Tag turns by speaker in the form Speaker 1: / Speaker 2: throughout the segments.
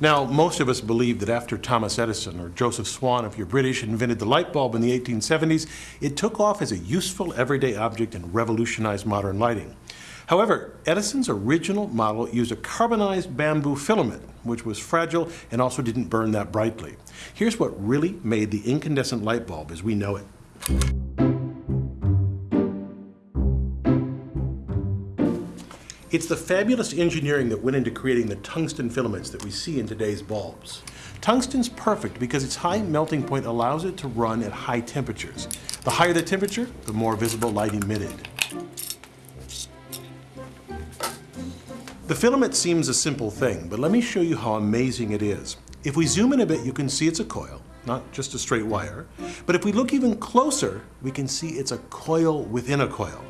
Speaker 1: Now, most of us believe that after Thomas Edison or Joseph Swan, if you're British, invented the light bulb in the 1870s, it took off as a useful everyday object and revolutionized modern lighting. However, Edison's original model used a carbonized bamboo filament, which was fragile and also didn't burn that brightly. Here's what really made the incandescent light bulb as we know it. It's the fabulous engineering that went into creating the tungsten filaments that we see in today's bulbs. Tungsten's perfect because its high melting point allows it to run at high temperatures. The higher the temperature, the more visible light emitted. The filament seems a simple thing, but let me show you how amazing it is. If we zoom in a bit, you can see it's a coil, not just a straight wire. But if we look even closer, we can see it's a coil within a coil.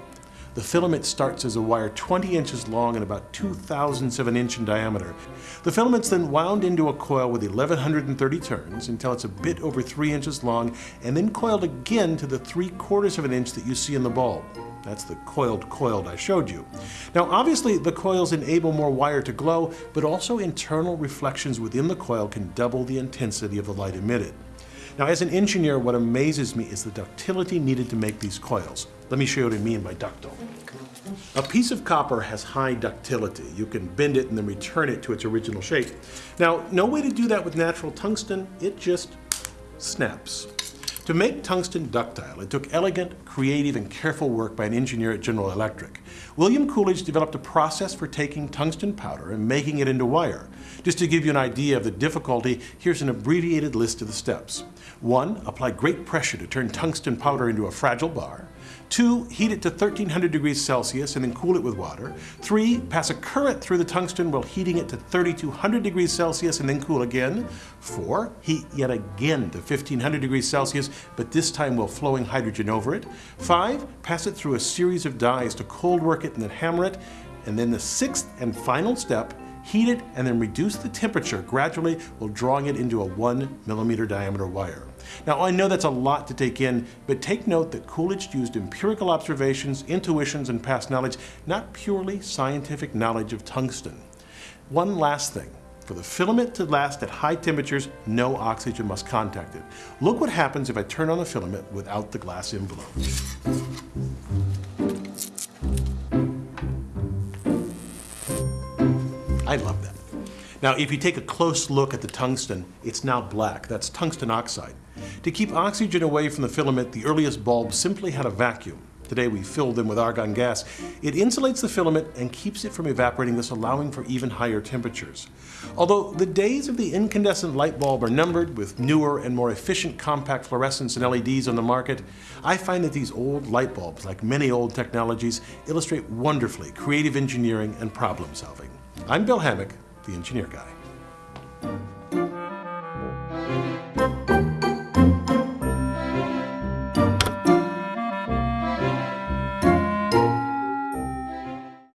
Speaker 1: The filament starts as a wire 20 inches long and about 2 thousandths of an inch in diameter. The filament's then wound into a coil with 1130 turns until it's a bit over 3 inches long and then coiled again to the 3 quarters of an inch that you see in the bulb. That's the coiled coiled I showed you. Now obviously the coils enable more wire to glow, but also internal reflections within the coil can double the intensity of the light emitted. Now as an engineer, what amazes me is the ductility needed to make these coils. Let me show you what I mean by ductile. A piece of copper has high ductility. You can bend it and then return it to its original shape. Now, no way to do that with natural tungsten, it just snaps. To make tungsten ductile, it took elegant, creative, and careful work by an engineer at General Electric. William Coolidge developed a process for taking tungsten powder and making it into wire. Just to give you an idea of the difficulty, here's an abbreviated list of the steps. One, apply great pressure to turn tungsten powder into a fragile bar. Two, heat it to 1300 degrees Celsius and then cool it with water. Three, pass a current through the tungsten while heating it to 3200 degrees Celsius and then cool again. Four, heat yet again to 1500 degrees Celsius, but this time while flowing hydrogen over it. Five, pass it through a series of dies to cold work it and then hammer it. And then the sixth and final step, heat it and then reduce the temperature gradually while drawing it into a one millimeter diameter wire. Now I know that's a lot to take in, but take note that Coolidge used empirical observations, intuitions, and past knowledge, not purely scientific knowledge of tungsten. One last thing. For the filament to last at high temperatures, no oxygen must contact it. Look what happens if I turn on the filament without the glass envelope. I love that. Now, if you take a close look at the tungsten, it's now black. That's tungsten oxide. To keep oxygen away from the filament, the earliest bulbs simply had a vacuum. Today we fill them with argon gas. It insulates the filament and keeps it from evaporating, thus allowing for even higher temperatures. Although the days of the incandescent light bulb are numbered with newer and more efficient compact fluorescents and LEDs on the market, I find that these old light bulbs, like many old technologies, illustrate wonderfully creative engineering and problem solving. I'm Bill Hammack, the Engineer Guy.